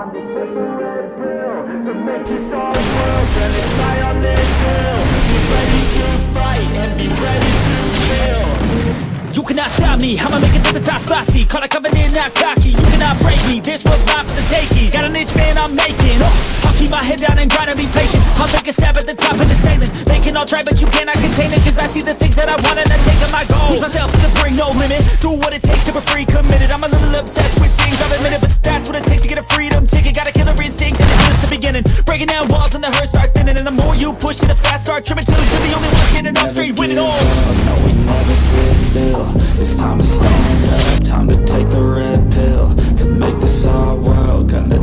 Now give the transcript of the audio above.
You cannot stop me, I'ma make it to the top spicy Call a covenant, not cocky, you cannot break me This was mine for the taking, got an itch man I'm making. Oh, I'll keep my head down and grind and be patient. I'll take a stab at the top of the ceiling They can all try but you cannot contain it Cause I see the things that I want and I take on my goals. Push myself to the no limit. Do what it takes to be free, committed. I'm a little obsessed with things, I'll admit Breaking down walls and the hurt start thinning. And the more you push it, the fast start tripping Till you're the only one standing on free, winning all. Up, No, we never sit still. It's time to stand up. Time to take the red pill To make this our world. Gonna